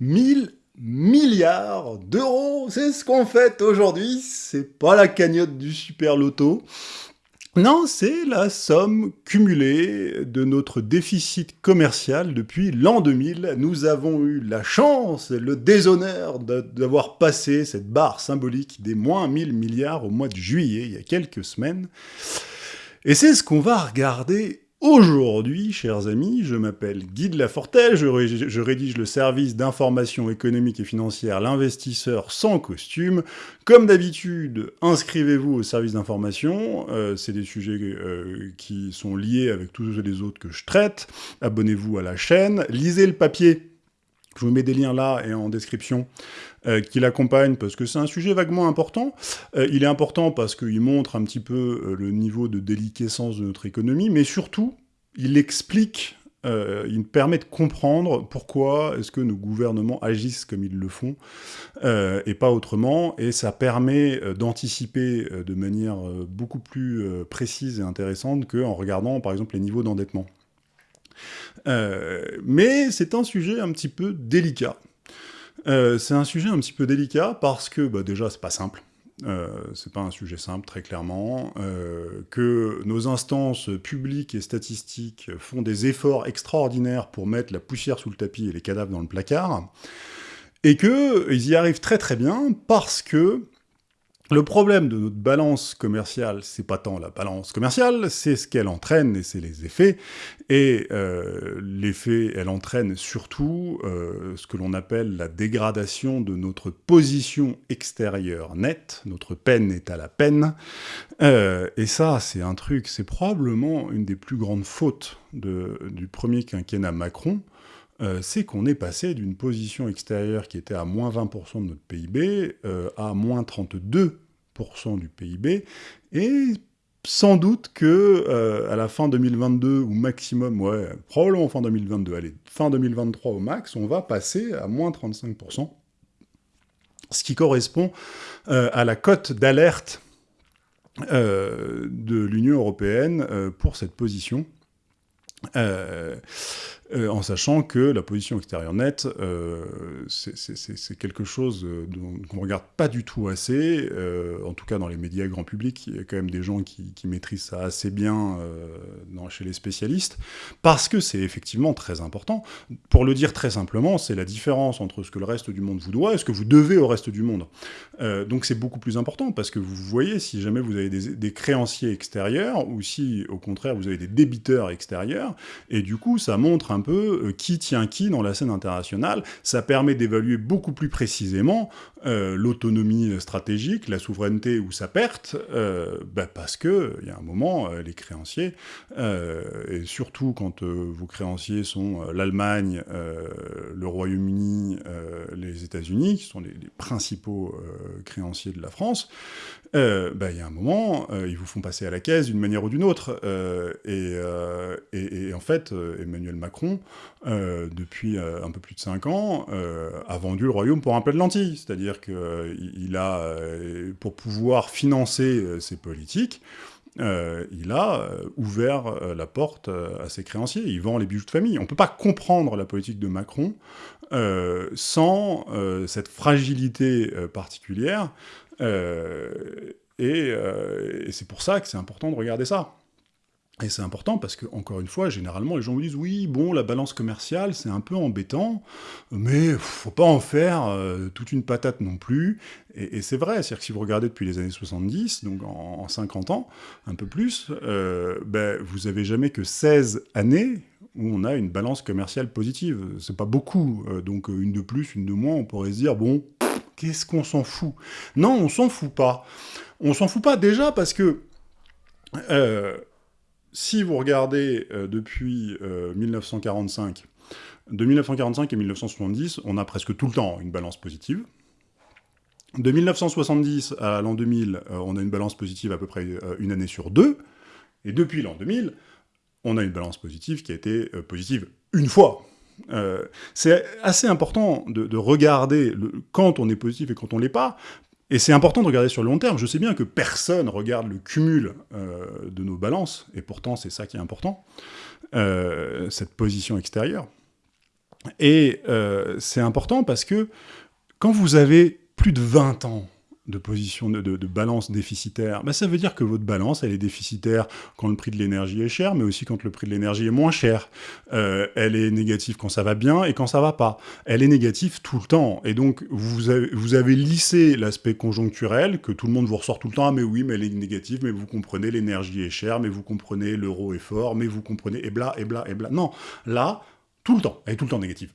1000 milliards d'euros, c'est ce qu'on fait aujourd'hui, c'est pas la cagnotte du super loto. Non, c'est la somme cumulée de notre déficit commercial depuis l'an 2000. Nous avons eu la chance et le déshonneur d'avoir passé cette barre symbolique des moins 1000 milliards au mois de juillet, il y a quelques semaines. Et c'est ce qu'on va regarder Aujourd'hui, chers amis, je m'appelle Guy de Lafortelle, je, je rédige le service d'information économique et financière L'investisseur sans costume. Comme d'habitude, inscrivez-vous au service d'information, euh, c'est des sujets euh, qui sont liés avec tous les autres que je traite. Abonnez-vous à la chaîne, lisez le papier je vous mets des liens là et en description euh, qui l'accompagnent parce que c'est un sujet vaguement important. Euh, il est important parce qu'il montre un petit peu euh, le niveau de déliquescence de notre économie, mais surtout, il explique, il permet de comprendre pourquoi est-ce que nos gouvernements agissent comme ils le font et pas autrement, et ça permet d'anticiper de manière beaucoup plus précise et intéressante qu'en regardant par exemple les niveaux d'endettement. Euh, mais c'est un sujet un petit peu délicat. Euh, c'est un sujet un petit peu délicat parce que, bah, déjà, c'est pas simple. Euh, c'est pas un sujet simple, très clairement, que nos instances publiques et statistiques font des efforts extraordinaires pour mettre la poussière sous le tapis et les cadavres dans le placard, et qu'ils y arrivent très très bien parce que le problème de notre balance commerciale, c'est pas tant la balance commerciale, c'est ce qu'elle entraîne et c'est les effets. Et euh, l'effet, elle entraîne surtout euh, ce que l'on appelle la dégradation de notre position extérieure nette. Notre peine est à la peine. Euh, et ça, c'est un truc, c'est probablement une des plus grandes fautes du premier quinquennat Macron. Euh, c'est qu'on est passé d'une position extérieure qui était à moins 20% de notre PIB euh, à moins 32% du PIB, et sans doute que euh, à la fin 2022, ou maximum, ouais, probablement fin 2022, allez, fin 2023 au max, on va passer à moins 35%, ce qui correspond à la cote d'alerte de l'Union européenne pour cette position. En sachant que la position extérieure nette, euh, c'est quelque chose euh, qu'on ne regarde pas du tout assez, en tout cas dans les médias grand public, il y a quand même des gens qui, maîtrisent ça assez bien chez les spécialistes, parce que c'est effectivement très important. Pour le dire très simplement, c'est la différence entre ce que le reste du monde vous doit et ce que vous devez au reste du monde. donc c'est beaucoup plus important, parce que vous voyez, si jamais vous avez des, des créanciers extérieurs, ou si au contraire vous avez des débiteurs extérieurs, et du coup ça montre un peu euh, qui tient qui dans la scène internationale. Ça permet d'évaluer beaucoup plus précisément euh, l'autonomie stratégique, la souveraineté ou sa perte, euh, bah, parce que il y a un moment, les créanciers, et surtout quand vos créanciers sont l'Allemagne, le Royaume-Uni, les États-Unis, qui sont les, principaux créanciers de la France, bah, il y a un moment, ils vous font passer à la caisse d'une manière ou d'une autre. et, et, en fait, Emmanuel Macron, euh, depuis euh, un peu plus de 5 ans, euh, a vendu le royaume pour un plat de lentilles. C'est-à-dire qu'il a, pour pouvoir financer ses politiques, il a ouvert la porte à ses créanciers. Il vend les bijoux de famille. On ne peut pas comprendre la politique de Macron sans cette fragilité particulière. et c'est pour ça que c'est important de regarder ça. Et c'est important parce que, encore une fois, généralement, les gens vous disent « Oui, bon, la balance commerciale, c'est un peu embêtant, mais faut pas en faire euh, toute une patate non plus. » Et, c'est vrai, c'est-à-dire que si vous regardez depuis les années 70, donc en, 50 ans, un peu plus, euh, ben, vous avez jamais que 16 années où on a une balance commerciale positive. C'est pas beaucoup, euh, donc une de plus, une de moins, on pourrait se dire « Bon, qu'est-ce qu'on s'en fout ?» Non, on s'en fout pas. On s'en fout pas déjà parce que si vous regardez euh, depuis 1945, euh, de 1945 et 1970, on a presque tout le temps une balance positive. De 1970 à l'an 2000, euh, on a une balance positive à peu près une année sur deux. Et depuis l'an 2000, on a une balance positive qui a été positive une fois. c'est assez important de, regarder quand on est positif et quand on l'est pas, et c'est important de regarder sur le long terme. Je sais bien que personne regarde le cumul euh, de nos balances, et pourtant c'est ça qui est important, euh, cette position extérieure. Et euh, c'est important parce que quand vous avez plus de 20 ans de position de, de, balance déficitaire, bah ça veut dire que votre balance, elle est déficitaire quand le prix de l'énergie est cher, mais aussi quand le prix de l'énergie est moins cher. Euh, elle est négative quand ça va bien et quand ça va pas. Elle est négative tout le temps. Et donc, vous avez, vous avez lissé l'aspect conjoncturel, que tout le monde vous ressort tout le temps, ah mais oui, mais elle est négative, mais vous comprenez, l'énergie est chère, mais vous comprenez, l'euro est fort, mais vous comprenez, et bla, et bla, et bla. Non, là, tout le temps, elle est tout le temps négative.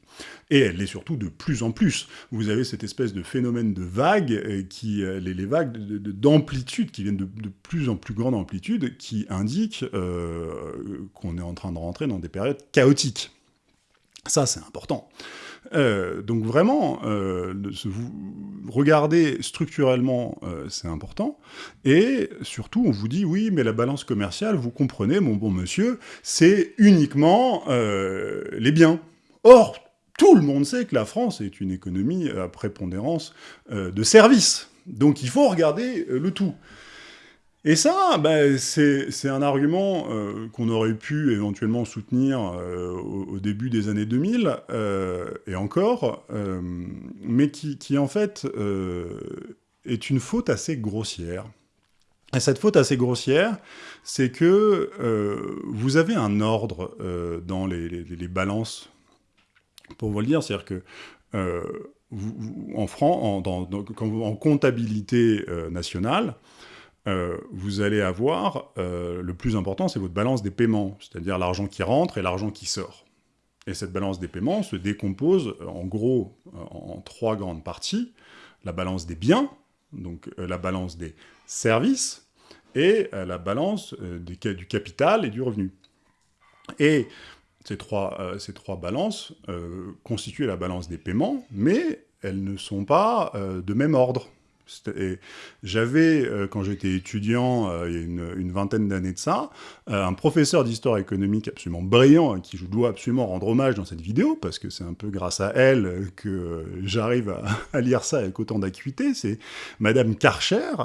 Et elle l'est surtout de plus en plus. Vous avez cette espèce de phénomène de vagues, euh, qui, euh, les, vagues d'amplitude, qui viennent de, plus en plus grande amplitude, qui indiquent euh, qu'on est en train de rentrer dans des périodes chaotiques. Ça, c'est important. Euh, donc vraiment, euh, vous, regardez structurellement, euh, c'est important. Et surtout, on vous dit, oui, mais la balance commerciale, vous comprenez, mon bon monsieur, c'est uniquement les biens. Or, tout le monde sait que la France est une économie à prépondérance de services. Donc il faut regarder le tout. Et ça, bah, c'est un argument euh, qu'on aurait pu éventuellement soutenir euh, au, début des années 2000, euh, et encore, mais qui, qui, en fait est une faute assez grossière. Et cette faute assez grossière, c'est que vous avez un ordre dans les, les, balances, pour vous le dire, c'est-à-dire que en, en comptabilité nationale, euh, vous allez avoir, euh, le plus important, c'est votre balance des paiements, c'est-à-dire l'argent qui rentre et l'argent qui sort. Et cette balance des paiements se décompose, euh, en gros, en trois grandes parties. La balance des biens, donc la balance des services, et la balance du capital et du revenu. Et ces trois, ces trois balances constituent la balance des paiements, mais elles ne sont pas de même ordre. J'avais, euh, quand j'étais étudiant, euh, il y a une, vingtaine d'années de ça, euh, un professeur d'histoire économique absolument brillant, à qui je dois absolument rendre hommage dans cette vidéo, parce que c'est un peu grâce à elle que j'arrive à, à, lire ça avec autant d'acuité, c'est Madame Karcher,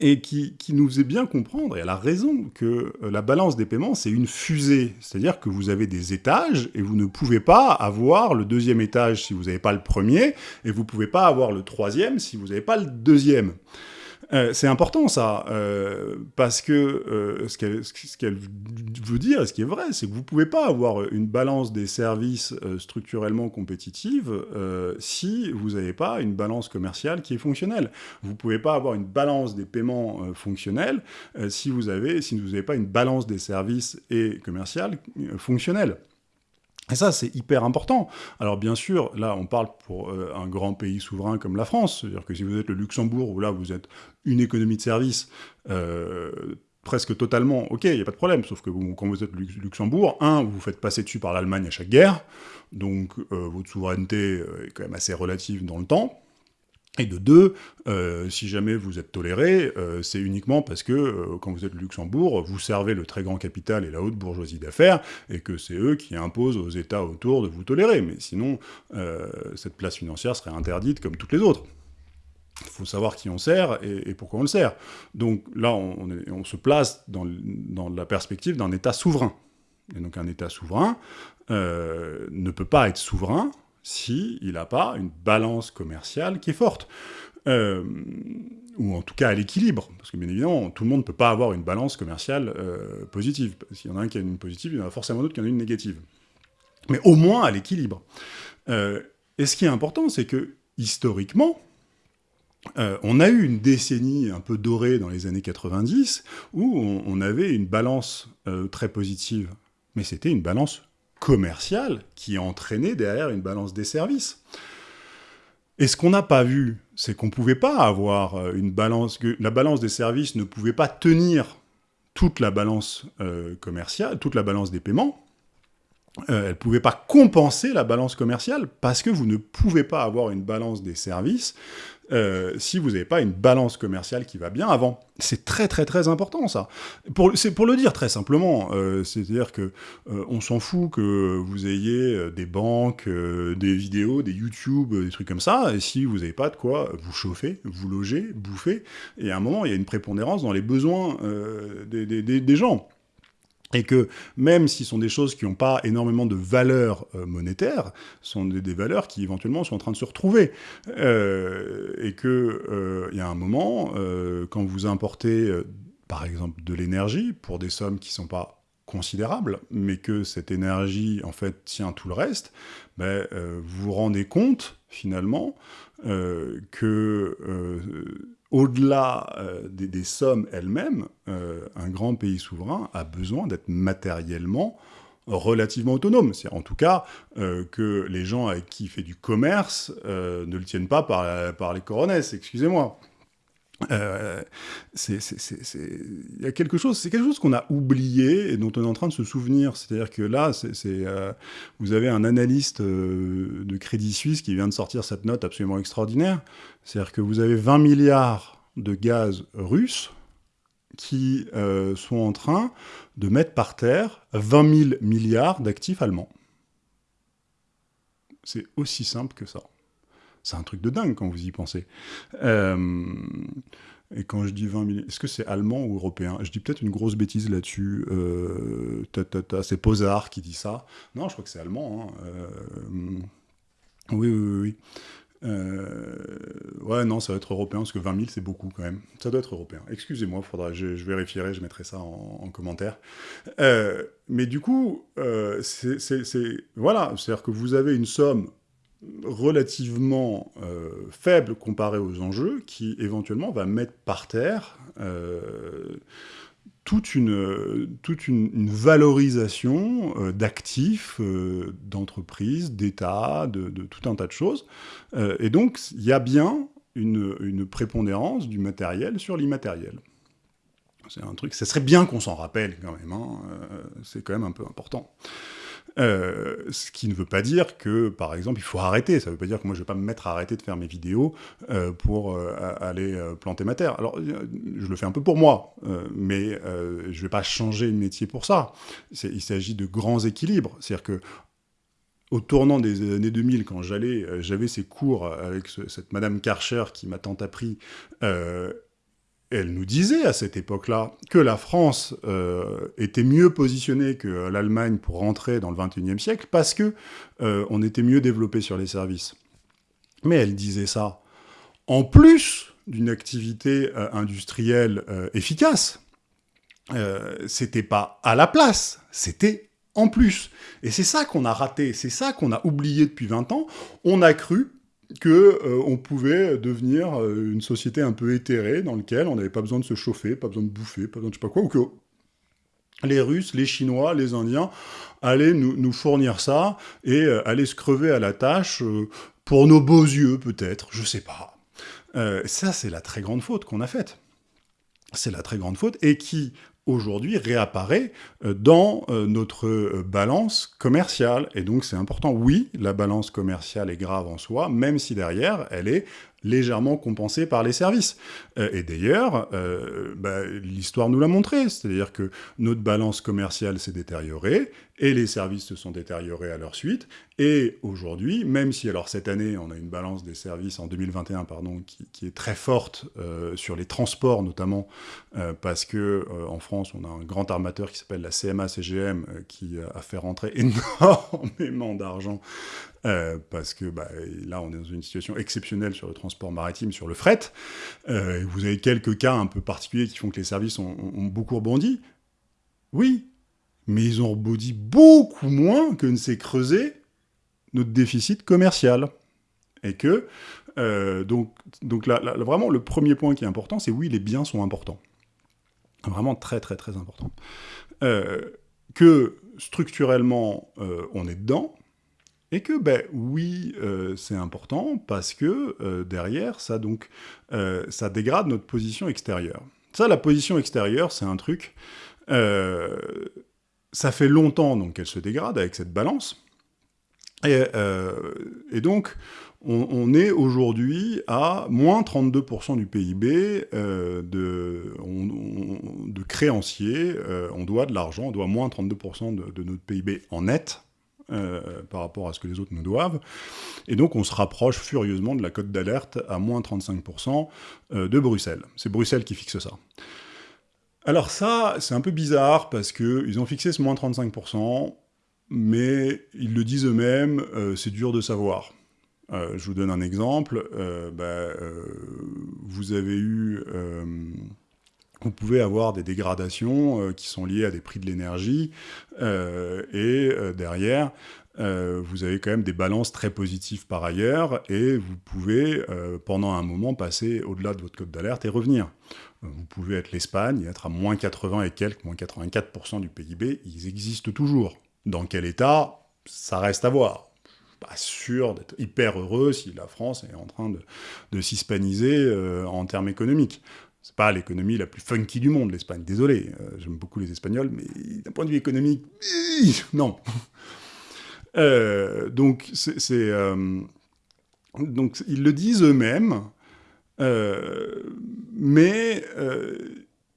et qui, nous faisait bien comprendre, et elle a raison, que euh, la balance des paiements, c'est une fusée. C'est-à-dire que vous avez des étages, et vous ne pouvez pas avoir le deuxième étage si vous n'avez pas le premier, et vous ne pouvez pas avoir le troisième si vous n'avez pas le deuxième. Euh, c'est important ça, euh, parce que euh, ce qu'elle veut dire, ce qui est vrai, c'est que vous ne pouvez pas avoir une balance des services structurellement compétitive si vous n'avez pas une balance commerciale qui est fonctionnelle. Vous ne pouvez pas avoir une balance des paiements fonctionnels si vous n'avez si vous pas une balance des services et commerciales fonctionnelle. Et ça, c'est hyper important. Alors bien sûr, là, on parle pour euh, un grand pays souverain comme la France, c'est-à-dire que si vous êtes le Luxembourg, où là, vous êtes une économie de service euh, presque totalement, ok, il n'y a pas de problème, sauf que quand vous êtes le Luxembourg, un, vous vous faites passer dessus par l'Allemagne à chaque guerre, donc euh, votre souveraineté est quand même assez relative dans le temps, et de deux, euh, si jamais vous êtes toléré, euh, c'est uniquement parce que, euh, quand vous êtes Luxembourg, vous servez le très grand capital et la haute bourgeoisie d'affaires, et que c'est eux qui imposent aux États autour de vous tolérer. Mais sinon, cette place financière serait interdite comme toutes les autres. Il faut savoir qui on sert et, pourquoi on le sert. Donc là, on, se place dans la perspective d'un État souverain. Et donc un État souverain ne peut pas être souverain s'il n'a pas une balance commerciale qui est forte. Euh, ou en tout cas à l'équilibre, parce que bien évidemment, tout le monde ne peut pas avoir une balance commerciale euh, positive. S'il y en a un qui a une positive, il y en a forcément d'autres qui en ont une négative. Mais au moins à l'équilibre. Euh, et ce qui est important, c'est que, historiquement, on a eu une décennie un peu dorée dans les années 90, où on avait une balance très positive, mais c'était une balance commercial qui entraînait derrière une balance des services. Et ce qu'on n'a pas vu, c'est qu'on ne pouvait pas avoir euh, une balance, que la balance des services ne pouvait pas tenir toute la balance euh, commerciale, toute la balance des paiements, euh, elle ne pouvait pas compenser la balance commerciale, parce que vous ne pouvez pas avoir une balance des services euh, si vous n'avez pas une balance commerciale qui va bien avant. C'est très très très important ça. C'est pour le dire très simplement, euh, c'est-à-dire que on s'en fout que vous ayez des banques, des vidéos, des YouTube, des trucs comme ça, et si vous n'avez pas de quoi vous chauffer, vous loger, bouffer, et à un moment il y a une prépondérance dans les besoins des, des gens. Et que même si ce sont des choses qui n'ont pas énormément de valeur euh, monétaire, sont des, valeurs qui éventuellement sont en train de se retrouver. Euh, et qu'il euh, y a un moment, quand vous importez par exemple de l'énergie pour des sommes qui ne sont pas considérables, mais que cette énergie en fait tient tout le reste, ben, vous vous rendez compte finalement que au-delà euh, des, sommes elles-mêmes, euh, un grand pays souverain a besoin d'être matériellement relativement autonome. C'est en tout cas euh, que les gens avec qui il fait du commerce ne le tiennent pas par, par les coronesses, excusez-moi. Euh, il y a quelque chose, c'est quelque chose qu'on a oublié et dont on est en train de se souvenir. C'est-à-dire que là, euh, vous avez un analyste euh, de Crédit Suisse qui vient de sortir cette note absolument extraordinaire. C'est-à-dire que vous avez 20 milliards de gaz russes qui sont en train de mettre par terre 20 000 milliards d'actifs allemands. C'est aussi simple que ça. C'est un truc de dingue quand vous y pensez. Euh, et quand je dis 20 000, est-ce que c'est allemand ou européen? Je dis peut-être une grosse bêtise là-dessus. Euh, c'est Posard qui dit ça. Non, je crois que c'est allemand. Hein. Euh, oui, oui, oui. Euh, ouais, non, ça doit être européen, parce que 20 000, c'est beaucoup quand même. Ça doit être européen. Excusez-moi, faudra, je, je, vérifierai, je mettrai ça en, commentaire. mais du coup, c'est... Voilà, c'est-à-dire que vous avez une somme relativement euh, faible comparé aux enjeux, qui éventuellement va mettre par terre euh, toute, une, toute une, valorisation euh, d'actifs, d'entreprises, d'États, de, tout un tas de choses. et donc, il y a bien une, prépondérance du matériel sur l'immatériel. C'est un truc, ça serait bien qu'on s'en rappelle quand même, hein, c'est quand même un peu important. Euh, ce qui ne veut pas dire que, par exemple, il faut arrêter. Ça ne veut pas dire que moi, je ne vais pas me mettre à arrêter de faire mes vidéos euh, pour euh, aller planter ma terre. Alors, je le fais un peu pour moi, mais je ne vais pas changer de métier pour ça. Il s'agit de grands équilibres. C'est-à-dire que au tournant des années 2000, quand j'allais, j'avais ces cours avec cette Madame Karcher qui m'a tant appris, elle nous disait à cette époque-là que la France euh, était mieux positionnée que l'Allemagne pour rentrer dans le XXIe siècle parce que euh, on était mieux développé sur les services. Mais elle disait ça en plus d'une activité euh, industrielle efficace. c'était pas à la place, c'était en plus. Et c'est ça qu'on a raté, c'est ça qu'on a oublié depuis 20 ans. On a cru qu'on euh, pouvait devenir euh, une société un peu éthérée, dans laquelle on n'avait pas besoin de se chauffer, pas besoin de bouffer, pas besoin de je sais pas quoi, ou que les Russes, les Chinois, les Indiens allaient nous, fournir ça, et euh, allaient se crever à la tâche, pour nos beaux yeux peut-être, je sais pas. ça, c'est la très grande faute qu'on a faite. C'est la très grande faute, et qui, aujourd'hui réapparaît euh, dans euh, notre euh, balance commerciale. Et donc c'est important, oui, la balance commerciale est grave en soi, même si derrière, elle est légèrement compensée par les services. et d'ailleurs, bah, l'histoire nous l'a montré, c'est-à-dire que notre balance commerciale s'est détériorée, et les services se sont détériorés à leur suite, et aujourd'hui, même si alors cette année, on a une balance des services en 2021, pardon, qui, est très forte euh, sur les transports notamment, euh, parce que euh, en France, on a un grand armateur qui s'appelle la CMA-CGM, qui a fait rentrer énormément d'argent, parce que bah, là, on est dans une situation exceptionnelle sur le transport maritime, sur le fret. vous avez quelques cas un peu particuliers qui font que les services ont, beaucoup rebondi. Oui, mais ils ont rebondi beaucoup moins que ne s'est creusé notre déficit commercial. Et que, euh, donc, donc là, vraiment, le premier point qui est important, c'est oui, les biens sont importants. Vraiment très, très, très important. Euh, que structurellement, euh, on est dedans, et que, ben oui, c'est important parce que derrière, ça, donc, ça dégrade notre position extérieure. Ça, la position extérieure, c'est un truc... ça fait longtemps donc qu'elle se dégrade avec cette balance, euh, et, donc, on, est aujourd'hui à moins 32% du PIB euh, de, de, créanciers. Euh, on doit de l'argent, on doit moins 32% de, notre PIB en net. Par rapport à ce que les autres nous doivent. Et donc on se rapproche furieusement de la cote d'alerte à moins 35% de Bruxelles. C'est Bruxelles qui fixe ça. Alors ça, c'est un peu bizarre, parce qu'ils ont fixé ce moins 35%, mais ils le disent eux-mêmes, euh, c'est dur de savoir. Euh, je vous donne un exemple. Euh, bah, vous avez eu... vous pouvez avoir des dégradations qui sont liées à des prix de l'énergie, et derrière, vous avez quand même des balances très positives par ailleurs, et vous pouvez, pendant un moment, passer au-delà de votre code d'alerte et revenir. Vous pouvez être l'Espagne, être à moins 80 et quelques, moins 84% du PIB, ils existent toujours. Dans quel état? Ça reste à voir. Pas sûr d'être hyper heureux si la France est en train de, s'hispaniser euh, en termes économiques. C'est pas l'économie la plus funky du monde, l'Espagne. Désolé, euh, j'aime beaucoup les Espagnols, mais d'un point de vue économique, non. Euh, donc, c'est... donc, ils le disent eux-mêmes, mais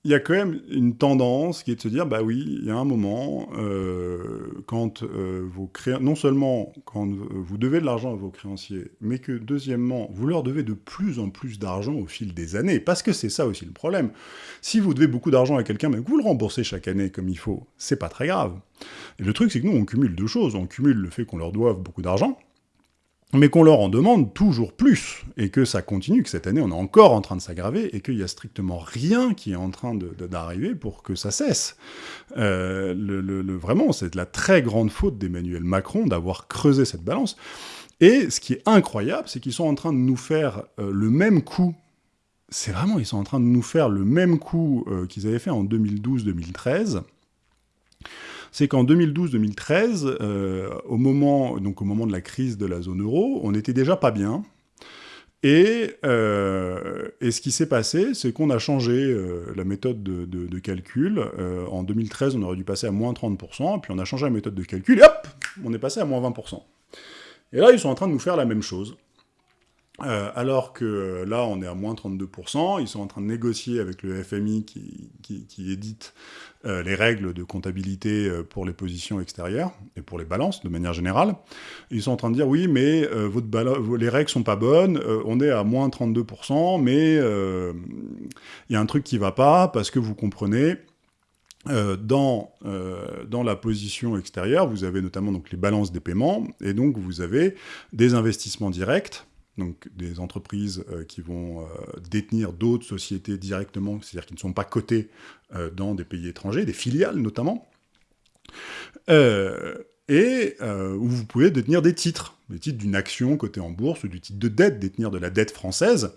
il y a quand même une tendance qui est de se dire, bah oui, il y a un moment, euh, quand euh, créanciers, non seulement quand vous devez de l'argent à vos créanciers, mais que deuxièmement, vous leur devez de plus en plus d'argent au fil des années, parce que c'est ça aussi le problème. Si vous devez beaucoup d'argent à quelqu'un, mais que vous le remboursez chaque année comme il faut, c'est pas très grave. Et le truc, c'est que nous, on cumule deux choses. On cumule le fait qu'on leur doive beaucoup d'argent, mais qu'on leur en demande toujours plus, et que ça continue, que cette année on est encore en train de s'aggraver, et qu'il n'y a strictement rien qui est en train d'arriver pour que ça cesse. Euh, vraiment, c'est de la très grande faute d'Emmanuel Macron d'avoir creusé cette balance. Et ce qui est incroyable, c'est qu'ils sont en train de nous faire euh, le même coup c'est vraiment, ils sont en train de nous faire le même coup euh, qu'ils avaient fait en 2012-2013, c'est qu'en 2012-2013, euh, au, moment, de la crise de la zone euro, on n'était déjà pas bien. Et, euh, et ce qui s'est passé, c'est qu'on a changé euh, la méthode de, calcul. en 2013, on aurait dû passer à moins 30%, puis on a changé la méthode de calcul, et hop, on est passé à moins 20%. Et là, ils sont en train de nous faire la même chose. Alors que là, on est à moins 32%, ils sont en train de négocier avec le FMI qui, édite euh, les règles de comptabilité euh, pour les positions extérieures et pour les balances de manière générale. Ils sont en train de dire oui, mais euh, les règles sont pas bonnes, on est à moins 32%, mais il y a un truc qui va pas parce que vous comprenez. dans, dans la position extérieure, vous avez notamment donc, les balances des paiements, et donc vous avez des investissements directs, donc des entreprises euh, qui vont euh, détenir d'autres sociétés directement, c'est-à-dire qui ne sont pas cotées euh, dans des pays étrangers, des filiales notamment, et où vous pouvez détenir des titres, des titres d'une action cotée en bourse ou du titre de dette, détenir de la dette française,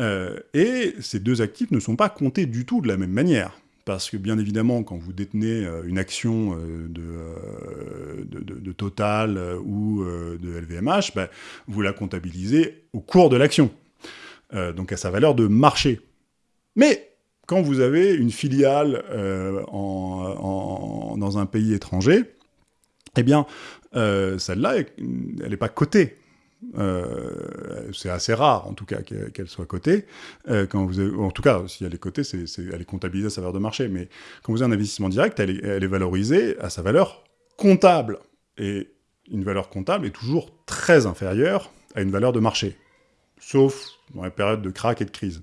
et ces deux actifs ne sont pas comptés du tout de la même manière parce que bien évidemment, quand vous détenez euh, une action euh, euh, de, Total ou de LVMH, ben, vous la comptabilisez au cours de l'action, donc à sa valeur de marché. Mais quand vous avez une filiale dans un pays étranger, eh bien, celle-là, elle n'est pas cotée. Euh, c'est assez rare, en tout cas, qu'elle soit cotée. Euh, en tout cas, si elle est cotée, elle est comptabilisée à sa valeur de marché. Mais quand vous avez un investissement direct, elle est, elle est valorisée à sa valeur comptable. Et une valeur comptable est toujours très inférieure à une valeur de marché. Sauf dans les périodes de crack et de crise.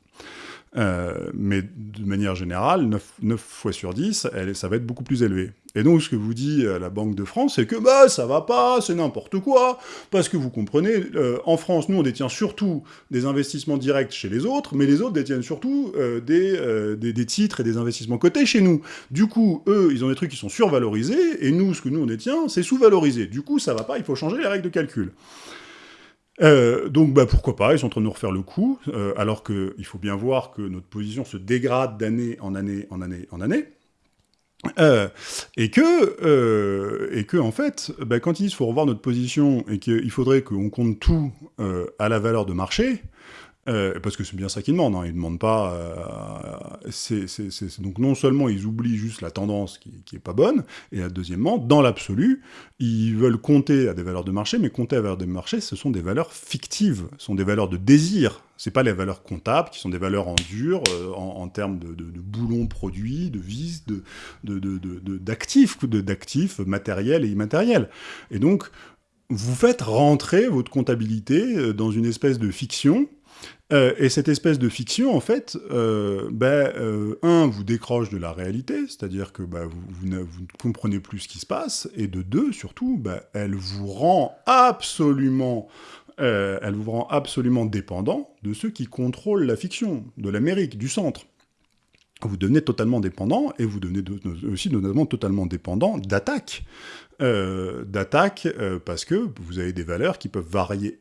Euh, mais de manière générale, 9, fois sur 10, elle, ça va être beaucoup plus élevé. Et donc, ce que vous dit euh, la Banque de France, c'est que bah, ça va pas, c'est n'importe quoi, parce que vous comprenez, euh, en France, nous, on détient surtout des investissements directs chez les autres, mais les autres détiennent surtout des, des, des, titres et des investissements cotés chez nous. Du coup, eux, ils ont des trucs qui sont survalorisés, et nous, ce que nous, on détient, c'est sous-valorisé. Du coup, ça va pas, il faut changer les règles de calcul. Euh, donc bah, pourquoi pas, ils sont en train de nous refaire le coup, euh, alors qu'il faut bien voir que notre position se dégrade d'année en année, en année, en année. Euh, et que, en fait, bah, quand ils disent qu'il faut revoir notre position et qu'il faudrait qu'on compte tout à la valeur de marché, euh, parce que c'est bien ça qu'ils demandent, hein. ils ne demandent pas... Euh, donc non seulement ils oublient juste la tendance qui, qui est pas bonne, et deuxièmement, dans l'absolu, ils veulent compter à des valeurs de marché, mais compter à des valeurs de marché, ce sont des valeurs fictives, ce sont des valeurs de désir, c'est pas les valeurs comptables, qui sont des valeurs en dur, euh, en, termes de, boulons produits, de vis, d'actifs, d'actifs matériels et immatériels. Et donc, vous faites rentrer votre comptabilité dans une espèce de fiction, Euh, et cette espèce de fiction, en fait, euh, ben, euh, un, vous décroche de la réalité, c'est-à-dire que ben, vous, ne, comprenez plus ce qui se passe, et de deux, surtout, ben, elle vous rend absolument... elle vous rend absolument dépendant de ceux qui contrôlent la fiction, de l'Amérique, du centre vous devenez totalement dépendant, et vous devenez aussi notamment totalement dépendant d'attaques. Euh, d'attaques parce que vous avez des valeurs qui peuvent varier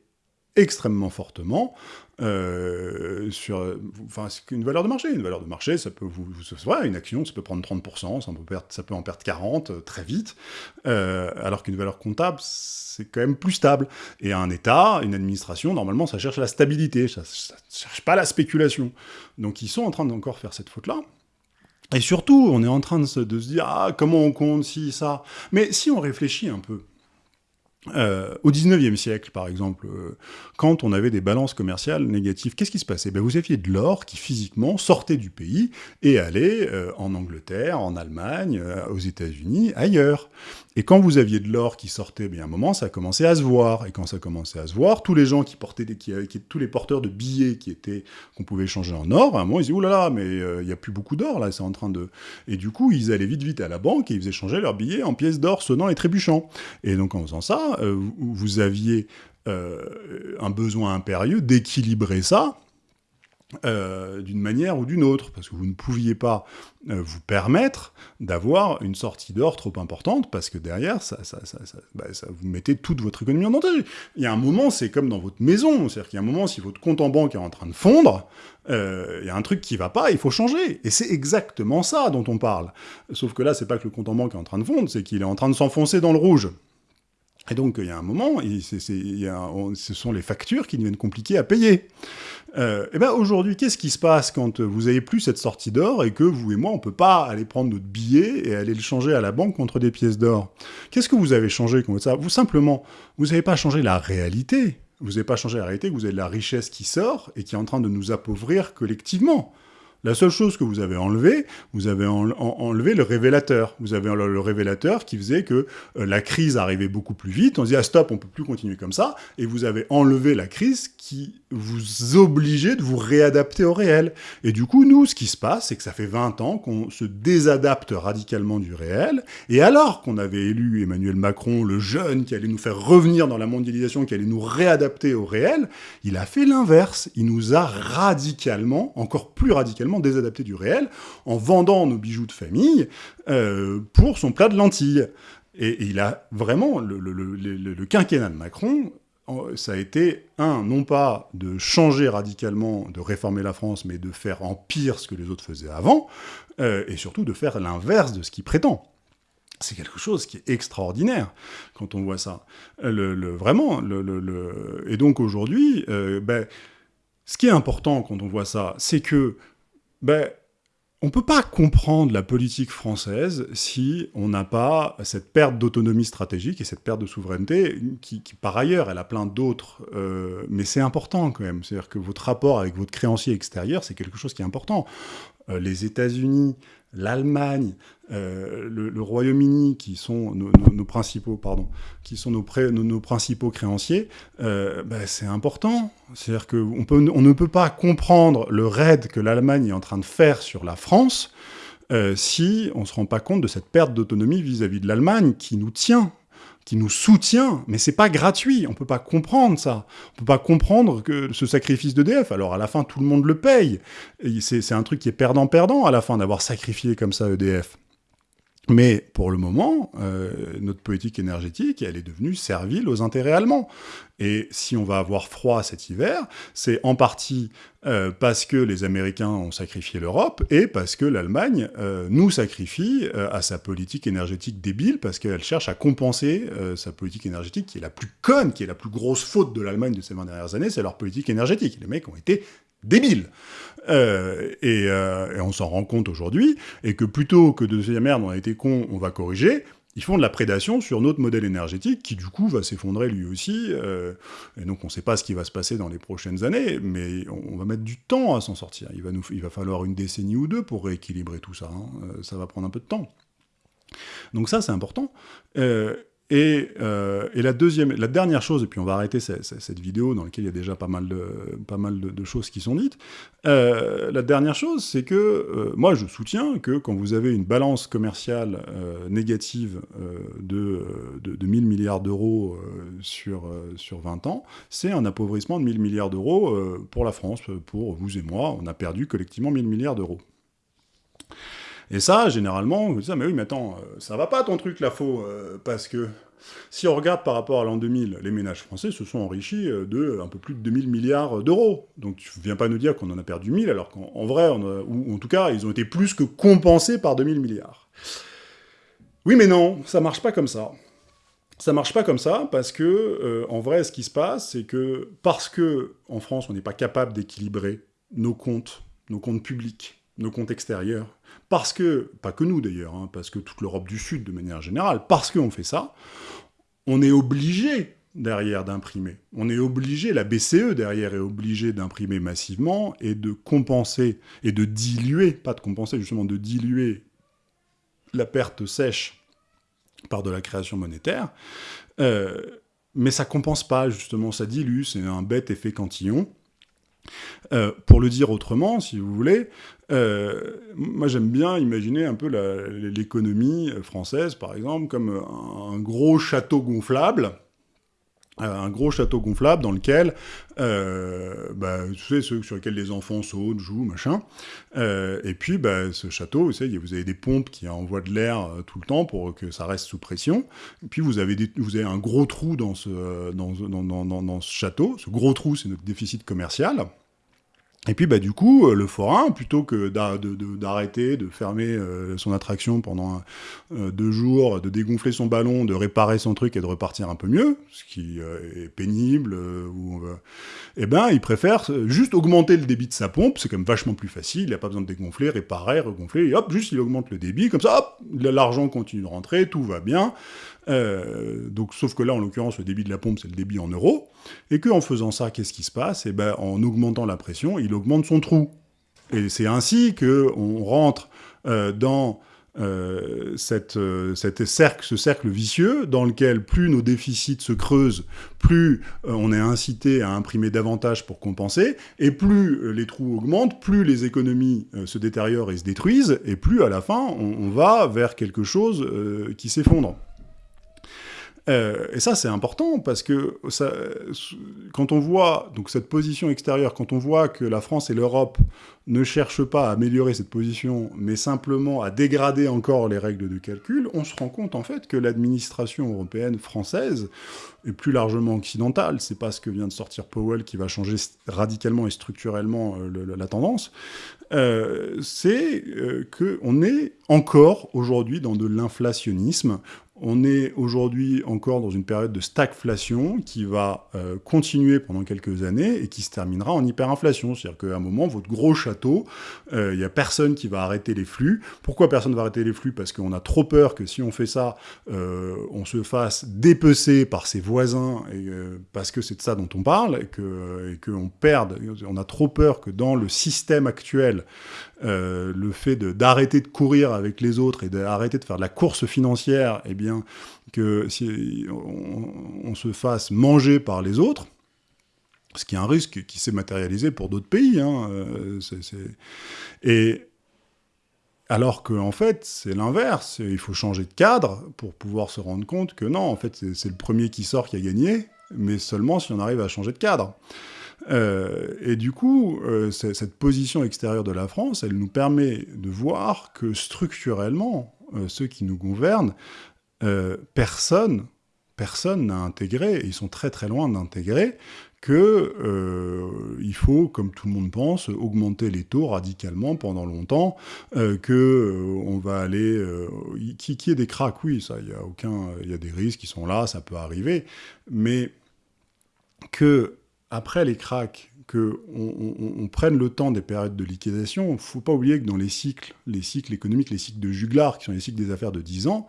extrêmement fortement euh, sur, enfin, une valeur de marché. Une valeur de marché, ça peut vous, vous une action, ça peut prendre 30%, ça peut, perdre, ça peut en perdre 40 euh, très vite, euh, alors qu'une valeur comptable, c'est quand même plus stable. Et un État, une administration, normalement, ça cherche la stabilité, ça, ne cherche pas la spéculation. Donc ils sont en train d'encore faire cette faute-là. Et surtout, on est en train de se, de se dire, ah, comment on compte si, ça? Mais si on réfléchit un peu, euh, au 19e siècle, par exemple, euh, quand on avait des balances commerciales négatives, qu'est-ce qui se passait? Ben, Vous aviez de l'or qui, physiquement, sortait du pays et allait euh, en Angleterre, en Allemagne, aux États-Unis, ailleurs. Et quand vous aviez de l'or qui sortait, bien, à un moment, ça a commencé à se voir. Et quand ça a commencé à se voir, tous les gens qui portaient, des, qui, tous les porteurs de billets qui étaient, qu'on pouvait changer en or, à un moment, ils disaient, oulala, là là, mais il n'y a plus beaucoup d'or, là, c'est en train de... Et du coup, ils allaient vite, vite à la banque et ils faisaient changer leurs billets en pièces d'or sonnant et trébuchant. Et donc, en faisant ça, euh, vous aviez euh, un besoin impérieux d'équilibrer ça, euh, d'une manière ou d'une autre, parce que vous ne pouviez pas vous permettre d'avoir une sortie d'or trop importante, parce que derrière, ça, ça, ça, bah, ça, vous mettez toute votre économie en danger. Il y a un moment, c'est comme dans votre maison, c'est-à-dire qu'il y a un moment, si votre compte en banque est en train de fondre, il y a un truc qui va pas, il faut changer. Et c'est exactement ça dont on parle. Sauf que là, c'est pas que le compte en banque est en train de fondre, c'est qu'il est en train de s'enfoncer dans le rouge. Et donc, il y a un moment, ce sont les factures qui deviennent compliquées à payer. Euh, et ben aujourd'hui, qu'est-ce qui se passe quand vous n'avez plus cette sortie d'or et que vous et moi, on ne peut pas aller prendre notre billet et aller le changer à la banque contre des pièces d'or? Qu'est-ce que vous avez changé comme ça? Vous, simplement, vous n'avez pas changé la réalité. Vous n'avez pas changé la réalité, vous avez la richesse qui sort et qui est en train de nous appauvrir collectivement. La seule chose que vous avez enlevé, vous avez enlevé le révélateur. Vous avez le révélateur qui faisait que euh, la crise arrivait beaucoup plus vite. On se dit, ah stop, on peut plus continuer comme ça. Et vous avez enlevé la crise qui vous obligeait de vous réadapter au réel. Et du coup, nous, ce qui se passe, c'est que ça fait 20 ans qu'on se désadapte radicalement du réel. Et alors qu'on avait élu Emmanuel Macron, le jeune qui allait nous faire revenir dans la mondialisation, qui allait nous réadapter au réel, il a fait l'inverse. Il nous a radicalement, encore plus radicalement, désadapté du réel en vendant nos bijoux de famille euh, pour son plat de lentilles. Et, il a vraiment, le, quinquennat de Macron, ça a été, un, non pas de changer radicalement, de réformer la France, mais de faire en pire ce que les autres faisaient avant, euh, et surtout de faire l'inverse de ce qu'il prétend. C'est quelque chose qui est extraordinaire quand on voit ça. Le, vraiment, le, et donc aujourd'hui, euh, ben, ce qui est important quand on voit ça, c'est que ben, on ne peut pas comprendre la politique française si on n'a pas cette perte d'autonomie stratégique et cette perte de souveraineté, qui, par ailleurs, elle a plein d'autres, euh, mais c'est important quand même. C'est-à-dire que votre rapport avec votre créancier extérieur, c'est quelque chose qui est important. Euh, les États-Unis, l'Allemagne, euh, le, Royaume-Uni, qui sont nos, principaux, pardon, qui sont nos, principaux créanciers, euh, bah, c'est important. C'est-à-dire qu'on on ne peut pas comprendre le raid que l'Allemagne est en train de faire sur la France euh, si on ne se rend pas compte de cette perte d'autonomie vis-à-vis de l'Allemagne qui nous tient qui nous soutient, mais c'est pas gratuit, on peut pas comprendre ça. On peut pas comprendre que ce sacrifice d'EDF, alors à la fin tout le monde le paye. C'est un truc qui est perdant-perdant à la fin d'avoir sacrifié comme ça EDF. Mais pour le moment, euh, notre politique énergétique, elle est devenue servile aux intérêts allemands. Et si on va avoir froid cet hiver, c'est en partie euh, parce que les Américains ont sacrifié l'Europe et parce que l'Allemagne euh, nous sacrifie à sa politique énergétique débile, parce qu'elle cherche à compenser sa politique énergétique qui est la plus conne, qui est la plus grosse faute de l'Allemagne de ces 20 dernières années, c'est leur politique énergétique. Les mecs ont été débiles. Euh, euh, et, on s'en rend compte aujourd'hui, et que plutôt que de se dire « merde, on a été con, on va corriger », ils font de la prédation sur notre modèle énergétique, qui du coup va s'effondrer lui aussi, euh, et donc on ne sait pas ce qui va se passer dans les prochaines années, mais on, va mettre du temps à s'en sortir. Il va, nous, il va falloir une décennie ou deux pour rééquilibrer tout ça, hein. ça va prendre un peu de temps. Donc ça, c'est important. Et, la, deuxième, la dernière chose, et puis on va arrêter cette, vidéo dans laquelle il y a déjà pas mal de, pas mal de, choses qui sont dites, euh, la dernière chose, c'est que euh, moi je soutiens que quand vous avez une balance commerciale négative de, de, de, 1000 milliards d'euros sur, sur 20 ans, c'est un appauvrissement de 1000 milliards d'euros pour la France, pour vous et moi, on a perdu collectivement 1000 milliards d'euros. Et ça, généralement, vous dites, mais oui, mais attends, euh, ça va pas ton truc, la faux, euh, parce que si on regarde par rapport à l'an 2000, les ménages français se sont enrichis euh, de un peu plus de 2000 milliards d'euros. Donc tu viens pas nous dire qu'on en a perdu 1000, alors qu'en vrai, ou en tout cas, ils ont été plus que compensés par 2000 milliards. Oui, mais non, ça marche pas comme ça. Ça marche pas comme ça parce que, en vrai, ce qui se passe, c'est que parce que en France, on n'est pas capable d'équilibrer nos comptes, nos comptes publics, nos comptes extérieurs, parce que, pas que nous d'ailleurs, hein, parce que toute l'Europe du Sud de manière générale, parce qu'on fait ça, on est obligé derrière d'imprimer. On est obligé, la BCE derrière est obligée d'imprimer massivement et de compenser, et de diluer, pas de compenser, justement de diluer la perte sèche par de la création monétaire, euh, mais ça compense pas, justement, ça dilue, c'est un bête effet cantillon, euh, pour le dire autrement, si vous voulez, euh, moi j'aime bien imaginer un peu l'économie française, par exemple, comme un, gros château gonflable, euh, un gros château gonflable dans lequel, bah, tu sais, sur lesquels les enfants sautent, jouent, machin, et puis bah, ce château, vous savez, vous avez des pompes qui envoient de l'air tout le temps pour que ça reste sous pression, et puis vous avez, vous avez un gros trou dans ce, dans, dans, dans, dans ce château, ce gros trou c'est notre déficit commercial, et puis, bah, du coup, euh, le forain, plutôt que d'arrêter, de, fermer euh, son attraction pendant euh, deux jours, de dégonfler son ballon, de réparer son truc et de repartir un peu mieux, ce qui est pénible, ou, eh ben, il préfère juste augmenter le débit de sa pompe, c'est quand même vachement plus facile, il n'a pas besoin de dégonfler, réparer, regonfler, et hop, juste il augmente le débit, comme ça, hop, l'argent continue de rentrer, tout va bien, donc, sauf que là, en l'occurrence, le débit de la pompe, c'est le débit en euros, et qu'en faisant ça, qu'est-ce qui se passe? Eh ben, en augmentant la pression, il augmente son trou. Et c'est ainsi qu'on rentre euh, dans euh, cette, cette cercle, ce cercle vicieux dans lequel plus nos déficits se creusent, plus on est incité à imprimer davantage pour compenser, et plus les trous augmentent, plus les économies se détériorent et se détruisent, et plus à la fin on va vers quelque chose qui s'effondre. Euh, et ça, c'est important, parce que quand on voit donc cette position extérieure, quand on voit que la France et l'Europe ne cherchent pas à améliorer cette position, mais simplement à dégrader encore les règles de calcul, on se rend compte en fait que l'administration européenne française, et plus largement occidentale, c'est pas ce que vient de sortir Powell qui va changer radicalement et structurellement euh, la tendance, euh, c'est qu'on est encore aujourd'hui dans de l'inflationnisme, on est aujourd'hui encore dans une période de stagflation qui va euh, continuer pendant quelques années et qui se terminera en hyperinflation. C'est-à-dire qu'à un moment, votre gros château, il euh, n'y a personne qui va arrêter les flux. Pourquoi personne ne va arrêter les flux? Parce qu'on a trop peur que si on fait ça, euh, on se fasse dépecer par ses voisins, parce que c'est de ça dont on parle, et qu'on perde. On a trop peur que dans le système actuel, le fait d'arrêter de, courir avec les autres et d'arrêter de faire de la course financière, eh bien, que si on, se fasse manger par les autres, ce qui est un risque qui s'est matérialisé pour d'autres pays. Hein, euh, et alors qu'en en fait, c'est l'inverse. Il faut changer de cadre pour pouvoir se rendre compte que non, en fait, c'est le premier qui sort qui a gagné, mais seulement si on arrive à changer de cadre. Euh, et du coup, euh, cette position extérieure de la France, elle nous permet de voir que structurellement, ceux qui nous gouvernent euh, personne personne n'a intégré, et ils sont très très loin d'intégrer, qu'il euh, faut, comme tout le monde pense, augmenter les taux radicalement pendant longtemps, euh, que euh, va aller, qui, qui est des cracks, oui, ça, il y a aucun, il y a des risques qui sont là, ça peut arriver, mais que après les cracks, que on, prenne le temps des périodes de liquidation, il ne faut pas oublier que dans les cycles, les cycles économiques, les cycles de Juglar, qui sont les cycles des affaires de 10 ans,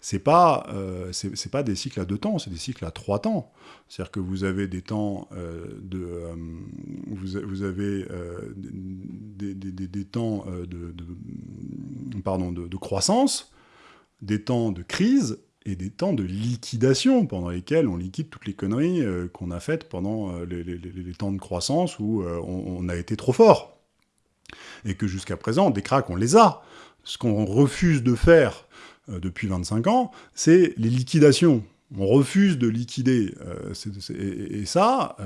c'est pas euh, c'est pas des cycles à deux temps, c'est des cycles à trois temps. C'est-à-dire que vous avez des temps euh, de euh, vous, avez des, des, temps de, pardon de, croissance, des temps de crise et des temps de liquidation pendant lesquels on liquide toutes les conneries euh, qu'on a faites pendant euh, les, temps de croissance où euh, on, a été trop fort. Et que jusqu'à présent, des cracks, on les a. Ce qu'on refuse de faire depuis 25 ans, c'est les liquidations. On refuse de liquider. et, ça,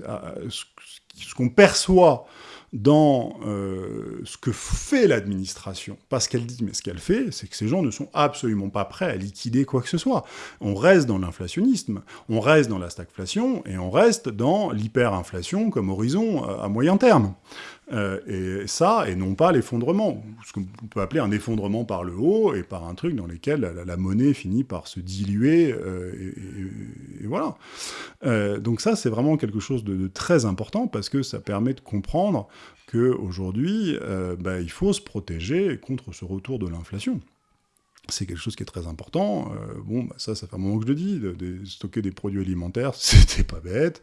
ce qu'on perçoit dans euh, ce que fait l'administration. Pas ce qu'elle dit, mais ce qu'elle fait, c'est que ces gens ne sont absolument pas prêts à liquider quoi que ce soit. On reste dans l'inflationnisme, on reste dans la stagflation, et on reste dans l'hyperinflation comme horizon euh, à moyen terme. Euh, et ça, et non pas l'effondrement, ce qu'on peut appeler un effondrement par le haut, et par un truc dans lequel la, monnaie finit par se diluer, et, voilà. donc ça, c'est vraiment quelque chose de, très important, parce que ça permet de comprendre qu'aujourd'hui, euh, bah, il faut se protéger contre ce retour de l'inflation. C'est quelque chose qui est très important. Euh, bon, bah, ça, ça fait un moment que je le dis. De, stocker des produits alimentaires, c'était pas bête.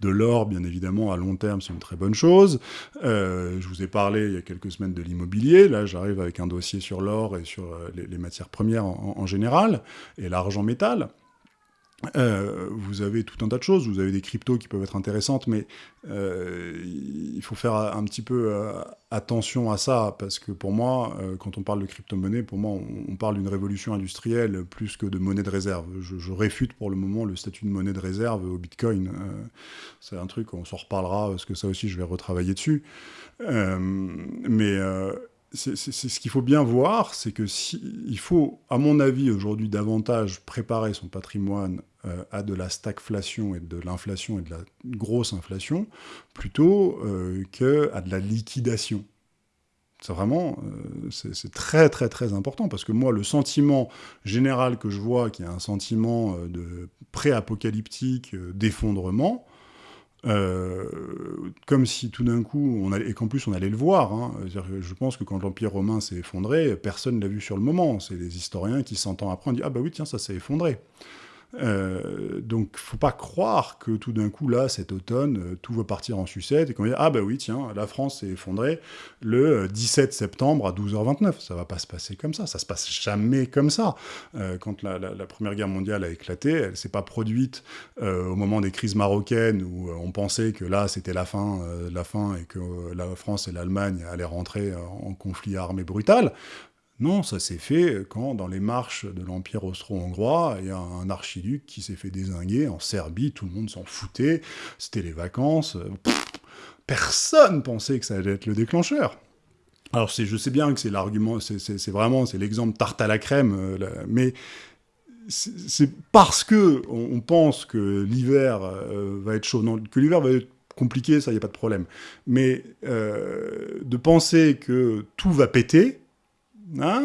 De l'or, bien évidemment, à long terme, c'est une très bonne chose. Euh, je vous ai parlé il y a quelques semaines de l'immobilier. Là, j'arrive avec un dossier sur l'or et sur les, matières premières en général, et l'argent métal. Euh, vous avez tout un tas de choses, vous avez des cryptos qui peuvent être intéressantes, mais euh, il faut faire un petit peu euh, attention à ça, parce que pour moi, quand on parle de crypto-monnaie, pour moi, on, parle d'une révolution industrielle plus que de monnaie de réserve. Je, réfute pour le moment le statut de monnaie de réserve au Bitcoin. C'est un truc, on s'en reparlera, parce que ça aussi, je vais retravailler dessus. mais c'est ce qu'il faut bien voir, c'est que si, faut, à mon avis, aujourd'hui davantage préparer son patrimoine euh, à de la stagflation et de l'inflation et de la grosse inflation, plutôt euh, qu'à de la liquidation. C'est vraiment, euh, c'est très très très important, parce que moi, le sentiment général que je vois, qui est un sentiment de pré-apocalyptique, d'effondrement, euh, comme si tout d'un coup, on allait, et qu'en plus on allait le voir, hein, je pense que quand l'Empire romain s'est effondré, personne ne l'a vu sur le moment, c'est les historiens qui, 100 ans après, ont dit « Ah bah oui, tiens, ça s'est effondré ». Euh, donc, faut pas croire que tout d'un coup, là, cet automne, euh, tout va partir en sucette et qu'on dire « Ah bah oui, tiens, la France s'est effondrée le 17 euh, septembre à 12h29 ». Ça va pas se passer comme ça, ça se passe jamais comme ça. Euh, quand la, Première Guerre mondiale a éclaté, elle s'est pas produite au moment des crises marocaines où on pensait que là, c'était la fin, la fin et que la France et l'Allemagne allaient rentrer en conflit armé brutal. Non, ça s'est fait quand, dans les marches de l'Empire austro-hongrois, il y a un archiduc qui s'est fait désinguer en Serbie, tout le monde s'en foutait, c'était les vacances, personne pensait que ça allait être le déclencheur. Alors je sais bien que c'est l'argument, c'est vraiment, c'est l'exemple tarte à la crème, euh, mais c'est parce que on, pense que l'hiver euh, va être chaud, que l'hiver va être compliqué, ça, il n'y a pas de problème. Mais euh, de penser que tout va péter, ah,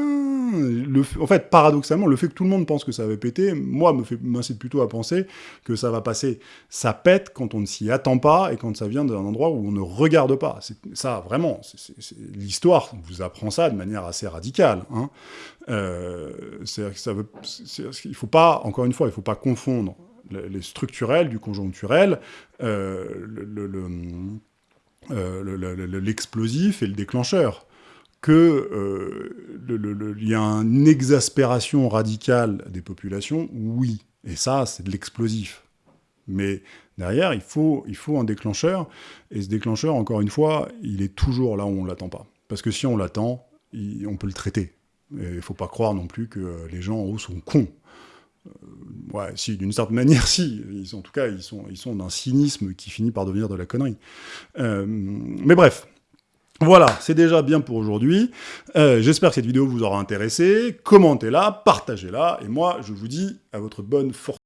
en fait, paradoxalement, le fait que tout le monde pense que ça va péter, moi, m'incite plutôt à penser que ça va passer. Ça pète quand on ne s'y attend pas et quand ça vient d'un endroit où on ne regarde pas. Ça, vraiment, l'histoire vous apprend ça de manière assez radicale. Hein. Euh, ça veut, il faut pas, encore une fois, il ne faut pas confondre les structurels du conjoncturel, euh, euh, l'explosif et le déclencheur qu'il euh, y a une exaspération radicale des populations, oui. Et ça, c'est de l'explosif. Mais derrière, il faut, il un déclencheur. Et ce déclencheur, encore une fois, il est toujours là où on ne l'attend pas. Parce que si on l'attend, on peut le traiter. Il ne faut pas croire non plus que les gens en haut sont cons. Euh, ouais, si, d'une certaine manière, si. en tout cas, ils sont, ils sont d'un cynisme qui finit par devenir de la connerie. Euh, mais bref, voilà, c'est déjà bien pour aujourd'hui. Euh, j'espère que cette vidéo vous aura intéressé. Commentez-la, partagez-la, et moi, je vous dis à votre bonne fortune.